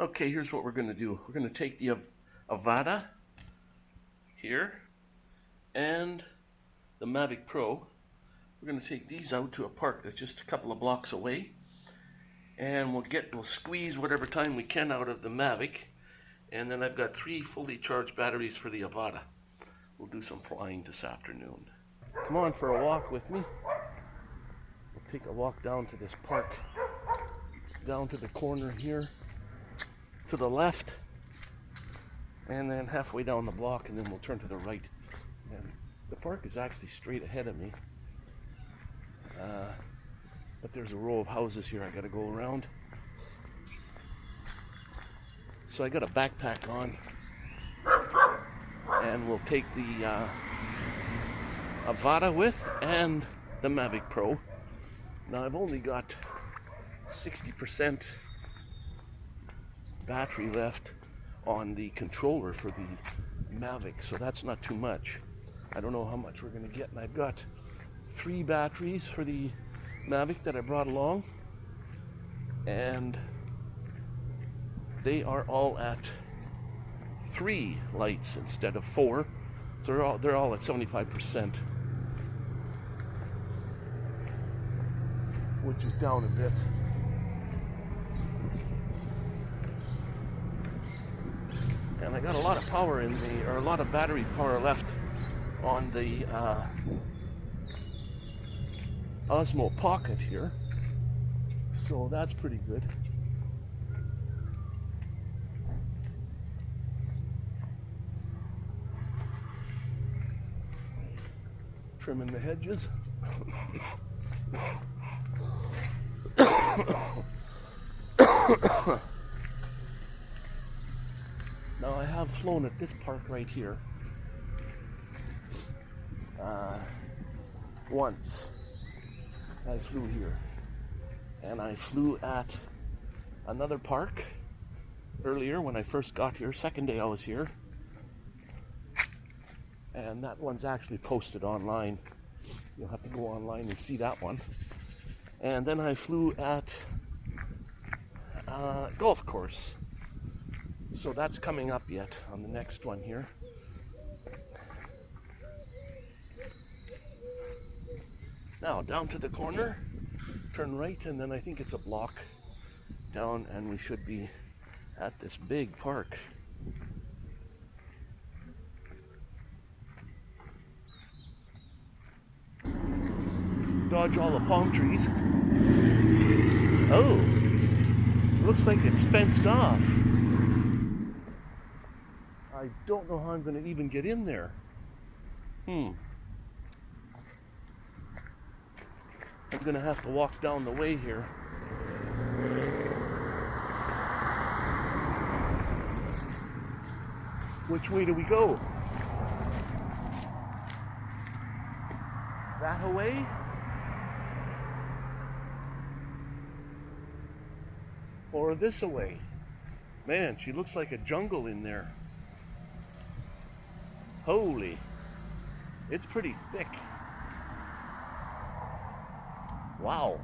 Okay, here's what we're going to do. We're going to take the Av- Avata here and the Mavic Pro. We're going to take these out to a park that's just a couple of blocks away. And we'll get, we'll squeeze whatever time we can out of the Mavic. And then I've got three fully charged batteries for the Avata. We'll do some flying this afternoon. Come on for a walk with me. We'll take a walk down to this park. Down to the corner here to the left and then halfway down the block and then we'll turn to the right. And the park is actually straight ahead of me. Uh, but there's a row of houses here I gotta go around. So I got a backpack on and we'll take the uh, Avata with and the Mavic Pro. Now I've only got 60% battery left on the controller for the Mavic, so that's not too much. I don't know how much we're going to get, and I've got three batteries for the Mavic that I brought along, and they are all at three lights instead of four. So they're all they're all at 75%, which is down a bit. And I got a lot of power in the, or a lot of battery power left on the uh, Osmo Pocket here. So that's pretty good. Trimming the hedges. Now I have flown at this park right here uh, once. I flew here. And I flew at another park earlier when I first got here, second day I was here. And that one's actually posted online. You'll have to go online and see that one. And then I flew at a golf course so that's coming up yet on the next one here. Now down to the corner, turn right, and then I think it's a block down, and we should be at this big park. Dodge all the palm trees. Oh, looks like it's fenced off. I don't know how I'm going to even get in there. Hmm. I'm going to have to walk down the way here. Which way do we go? That away? Or this away? Man, she looks like a jungle in there. Holy, it's pretty thick. Wow.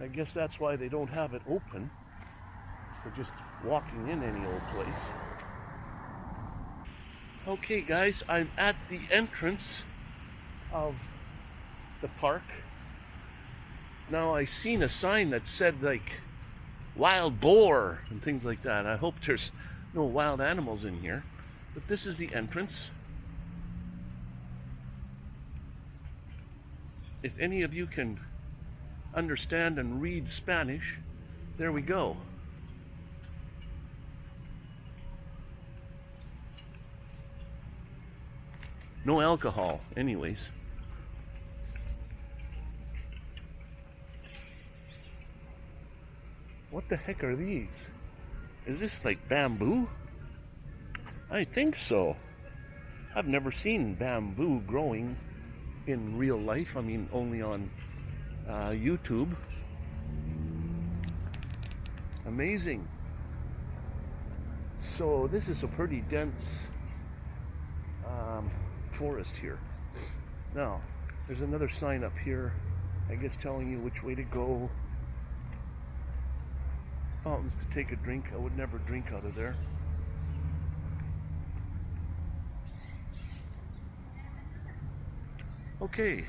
I guess that's why they don't have it open for just walking in any old place. Okay guys, I'm at the entrance of the park. Now I seen a sign that said like wild boar and things like that. I hope there's no wild animals in here. But this is the entrance. If any of you can understand and read Spanish, there we go. No alcohol, anyways. The heck are these? Is this like bamboo? I think so. I've never seen bamboo growing in real life. I mean, only on uh, YouTube. Amazing. So this is a pretty dense um, forest here. Now, There's another sign up here, I guess telling you which way to go. Fountains to take a drink. I would never drink out of there. Okay,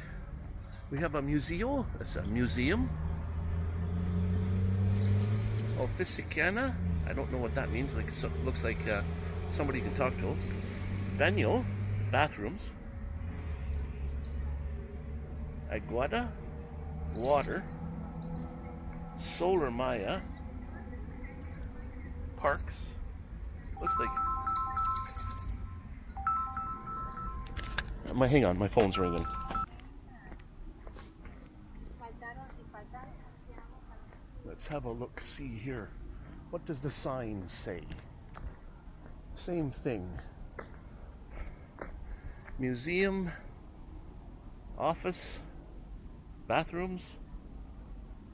we have a museo. It's a museum. of Officicana. I don't know what that means. Like looks like uh, somebody can talk to. Baño, bathrooms. Aguada, water. Solar Maya, parks. Looks like. My hang on, my phone's ringing. Let's have a look. See here. What does the sign say? Same thing. Museum, office, bathrooms,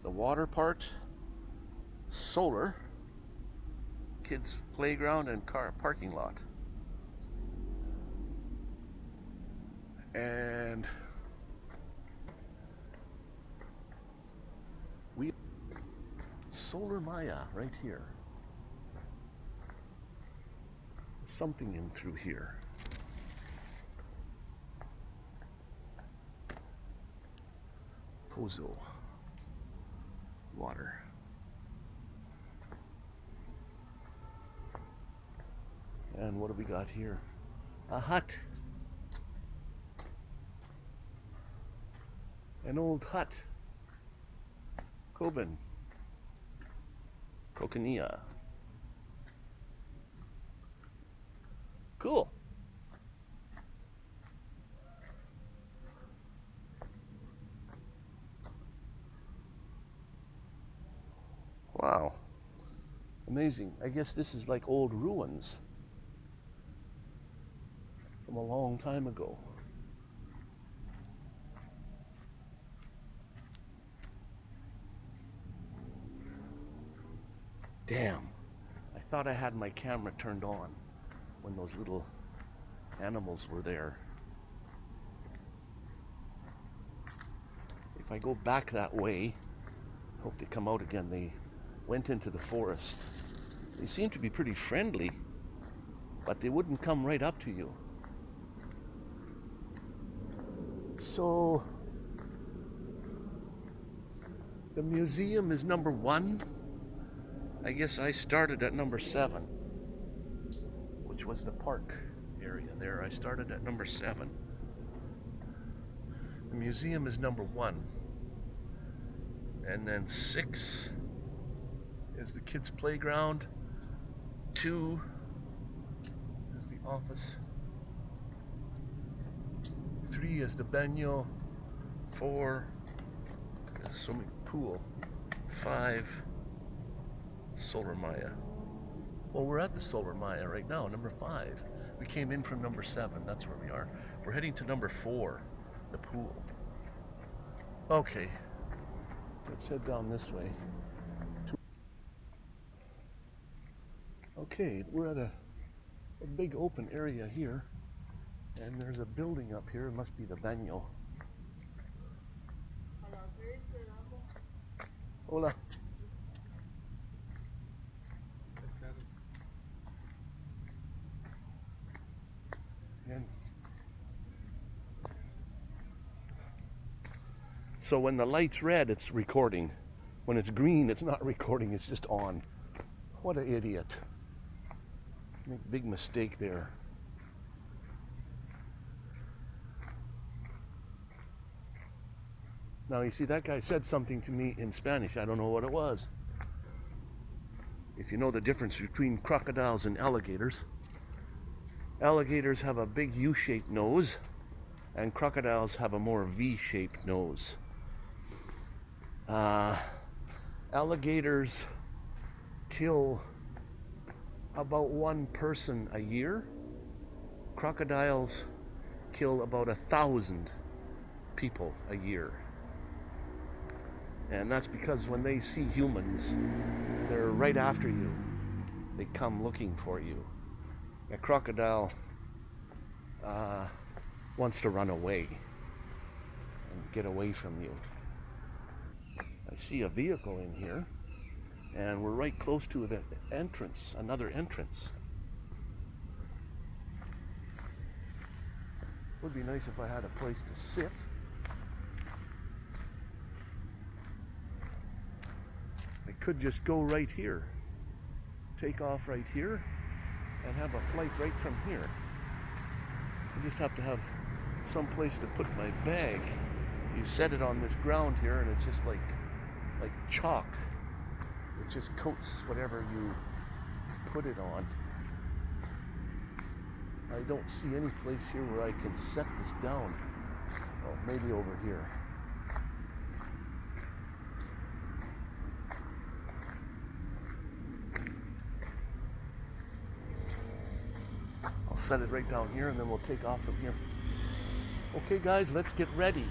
the water part, solar, kids playground and car parking lot. And we Solar Maya right here. Something in through here. Pozo. Water. And what do we got here? A hut. An old hut. Coben. Coconilla. Cool. Wow. Amazing. I guess this is like old ruins a long time ago. Damn. I thought I had my camera turned on when those little animals were there. If I go back that way, hope they come out again. They went into the forest. They seem to be pretty friendly, but they wouldn't come right up to you. So, the museum is number one. I guess I started at number seven, which was the park area there. I started at number seven. The museum is number one. And then six is the kids' playground. Two is the office. Three is the baño. Four is swimming pool. Five Solar Maya. Well, we're at the Solar Maya right now, number five. We came in from number seven, that's where we are. We're heading to number four, the pool. Okay, let's head down this way. Okay, we're at a, a big open area here, and there's a building up here. It must be the baño. Hola. So when the light's red, it's recording. When it's green, it's not recording, it's just on. What an idiot. Make big mistake there. Now you see that guy said something to me in Spanish. I don't know what it was. If you know the difference between crocodiles and alligators, alligators have a big U-shaped nose and crocodiles have a more V-shaped nose. Uh, alligators kill about one person a year. Crocodiles kill about a thousand people a year. And that's because when they see humans, they're right after you. They come looking for you. A crocodile uh, wants to run away. And get away from you. I see a vehicle in here, and we're right close to the entrance, another entrance. Would be nice if I had a place to sit. I could just go right here, take off right here, and have a flight right from here. I just have to have some place to put my bag. You set it on this ground here, and it's just like like chalk. It just coats whatever you put it on. I don't see any place here where I can set this down. Oh, maybe over here. Set it right down here and then we'll take off from here. Okay guys, let's get ready.